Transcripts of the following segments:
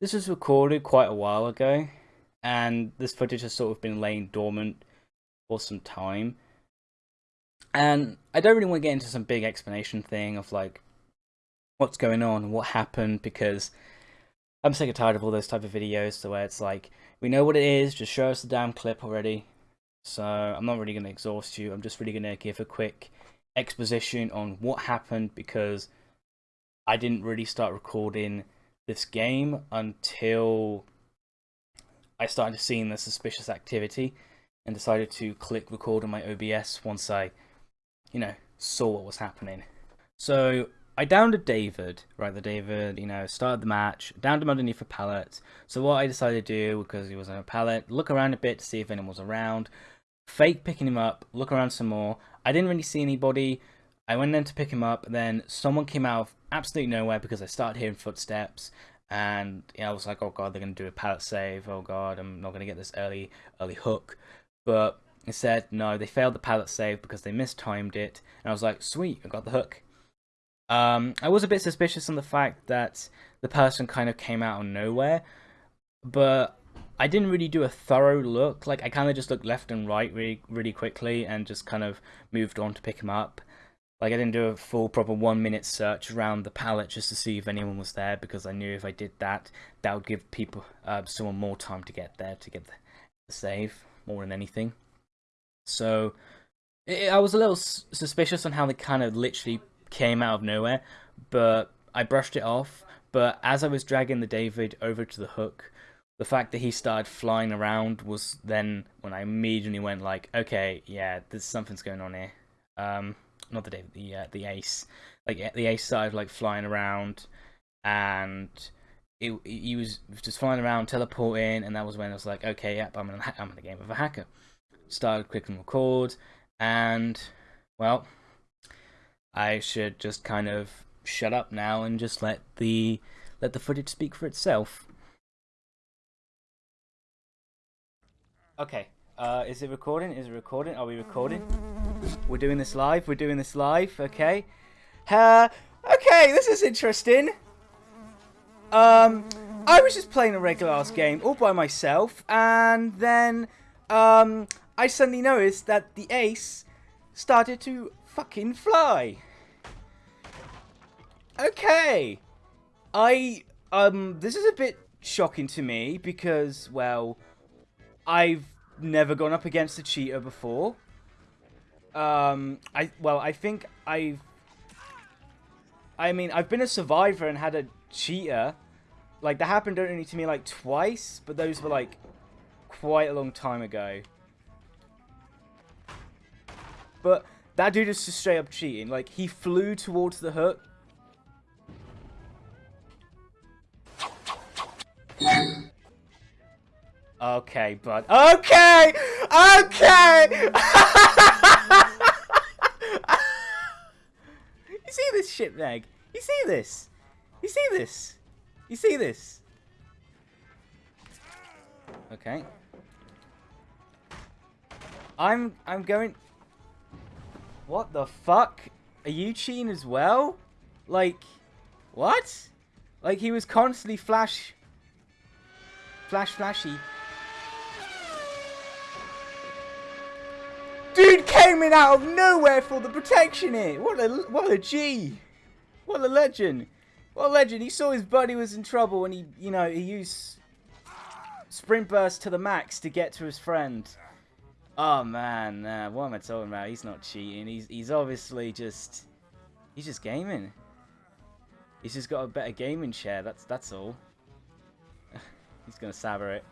This was recorded quite a while ago, and this footage has sort of been laying dormant for some time. And I don't really want to get into some big explanation thing of like what's going on, what happened, because I'm sick and tired of all those type of videos so where it's like, we know what it is, just show us the damn clip already. So I'm not really going to exhaust you, I'm just really going to give a quick exposition on what happened because I didn't really start recording this game until I started seeing the suspicious activity and decided to click record on my OBS once I, you know, saw what was happening. So I downed a David, right, the David, you know, started the match, downed him underneath a pallet. So what I decided to do, because he was on a pallet, look around a bit to see if anyone was around, fake picking him up, look around some more. I didn't really see anybody. I went in to pick him up, then someone came out of absolutely nowhere because I started hearing footsteps, and you know, I was like, oh god, they're gonna do a pallet save. Oh god, I'm not gonna get this early early hook. But instead, no, they failed the pallet save because they mistimed it, and I was like, sweet, I got the hook. Um, I was a bit suspicious on the fact that the person kind of came out of nowhere, but I didn't really do a thorough look. Like I kind of just looked left and right really, really quickly and just kind of moved on to pick him up. Like I didn't do a full proper one minute search around the pallet just to see if anyone was there because I knew if I did that, that would give people uh, someone more time to get there to get the, the save more than anything. So it, I was a little suspicious on how they kind of literally came out of nowhere, but I brushed it off. But as I was dragging the David over to the hook, the fact that he started flying around was then when I immediately went like, okay, yeah, there's something's going on here. Um, not the David, the uh, the ace. Like the ace started like flying around, and it, he was just flying around, teleporting, and that was when I was like, okay, yep, I'm in, I'm in the game of a hacker. Started clicking record, and well, I should just kind of shut up now and just let the let the footage speak for itself. Okay, uh, is it recording? Is it recording? Are we recording? We're doing this live. We're doing this live. Okay. Uh, okay, this is interesting. Um, I was just playing a regular ass game all by myself, and then um, I suddenly noticed that the ace started to fucking fly. Okay. I um this is a bit shocking to me because well I've never gone up against a cheater before. Um, I well, I think I've. I mean, I've been a survivor and had a cheater. Like that happened only to me like twice, but those were like quite a long time ago. But that dude is just straight up cheating. Like he flew towards the hook. Okay, bud. Okay! Okay! you see this shit, Meg? You see this? You see this? You see this? Okay. I'm I'm going What the fuck? Are you cheating as well? Like what? Like he was constantly flash flash flashy Dude came in out of nowhere for the protection here. What a what a G. What a legend. What a legend. He saw his buddy was in trouble and he, you know, he used sprint burst to the max to get to his friend. Oh man, uh, what am I talking about? He's not cheating. He's he's obviously just he's just gaming. He's just got a better gaming chair. That's that's all. he's gonna saber it.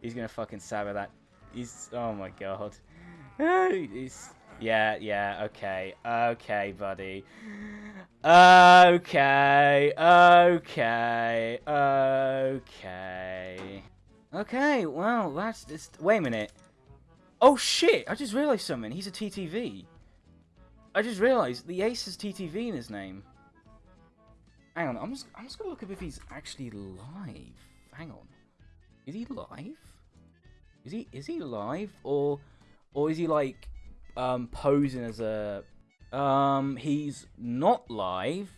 He's gonna fucking saber that. He's oh my god. Yeah, yeah, okay, okay, buddy. Okay, okay, okay. Okay, well, that's just... Wait a minute. Oh, shit! I just realised something. He's a TTV. I just realised the ace has TTV in his name. Hang on, I'm just, I'm just gonna look up if he's actually live. Hang on. Is he live? Is he, is he live? Or or is he like um, posing as a? Um, he's not live.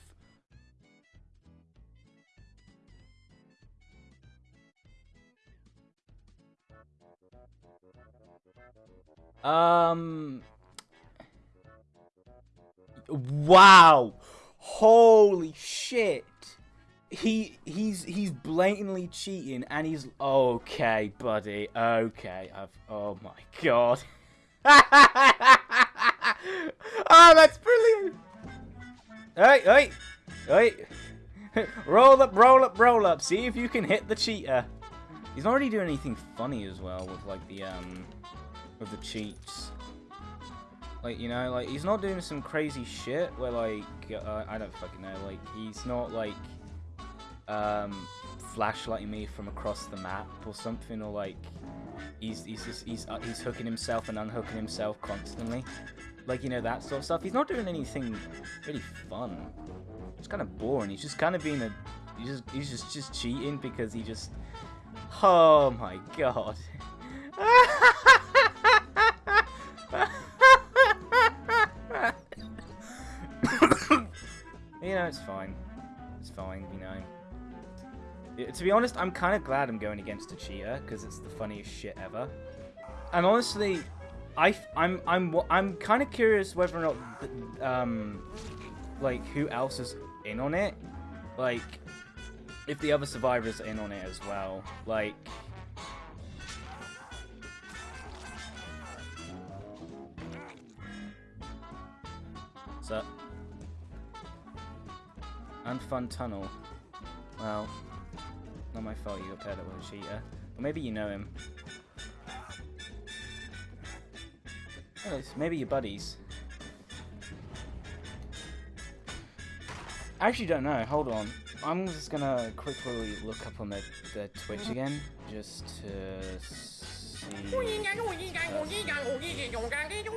Um. Wow. Holy shit. He he's he's blatantly cheating and he's okay, buddy. Okay. I've oh my god. oh, that's brilliant! Hey, hey, hey! roll up, roll up, roll up. See if you can hit the cheater. He's not really doing anything funny as well with like the um with the cheats. Like you know, like he's not doing some crazy shit where like uh, I don't fucking know. Like he's not like um flashlighting me from across the map or something, or like he's he's just, he's uh, he's hooking himself and unhooking himself constantly. Like you know that sort of stuff. He's not doing anything really fun. It's kind of boring. He's just kind of being a he's just he's just just cheating because he just oh my god. you know, it's fine. It's fine, you know. To be honest, I'm kind of glad I'm going against a cheater because it's the funniest shit ever. And honestly, I, I'm, I'm, I'm kind of curious whether or not, um, like who else is in on it. Like, if the other survivors are in on it as well. Like, So, unfun tunnel. Well, not my fault you got paired up with a cheater. Or maybe you know him. Oh, maybe your buddies. I actually don't know. Hold on. I'm just gonna quickly look up on their, their Twitch again, just to see.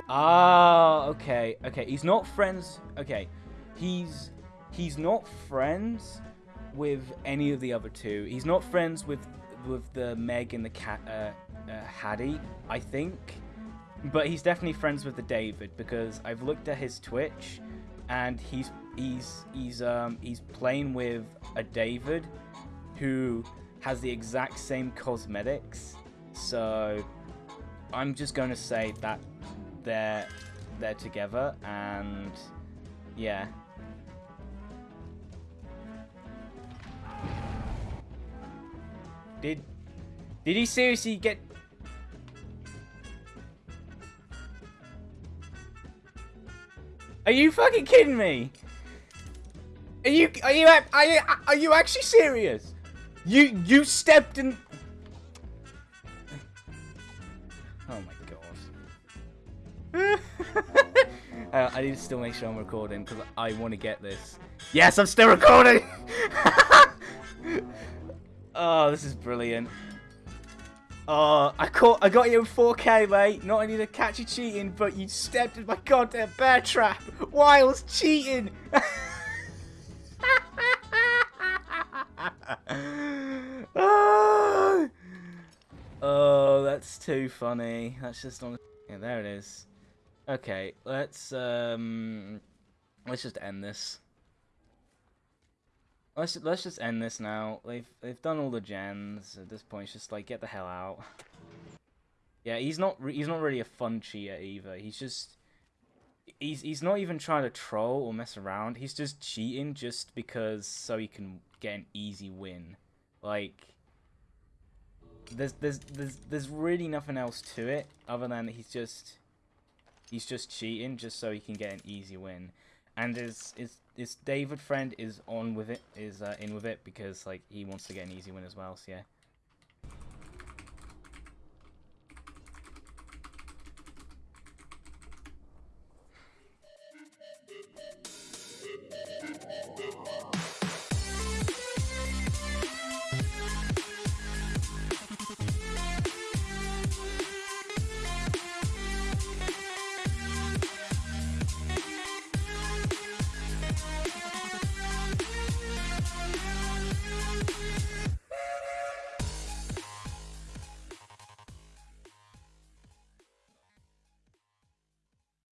Ah, okay, okay. He's not friends. Okay, he's he's not friends with any of the other two. He's not friends with with the Meg and the cat uh, uh, Haddie, I think. But he's definitely friends with the David because I've looked at his Twitch, and he's he's he's um he's playing with a David who has the exact same cosmetics. So I'm just going to say that they're they're together and yeah. Did did he seriously get Are you fucking kidding me? Are you are you are you are you actually serious? You you stepped in Oh my god. uh, I need to still make sure I'm recording because I want to get this. Yes, I'm still recording! oh, this is brilliant. Oh, I caught, I got you in 4K, mate. Not only to catch you cheating, but you stepped in my goddamn bear trap. Wiles cheating. oh. oh, that's too funny. That's just on. Yeah, there it is. Okay, let's um, let's just end this. Let's let's just end this now. They've they've done all the gens at this point. It's just like get the hell out. Yeah, he's not he's not really a fun cheater either. He's just he's he's not even trying to troll or mess around. He's just cheating just because so he can get an easy win. Like there's there's there's there's really nothing else to it other than he's just he's just cheating just so he can get an easy win. And his his his David friend is on with it, is uh, in with it because like he wants to get an easy win as well. So yeah.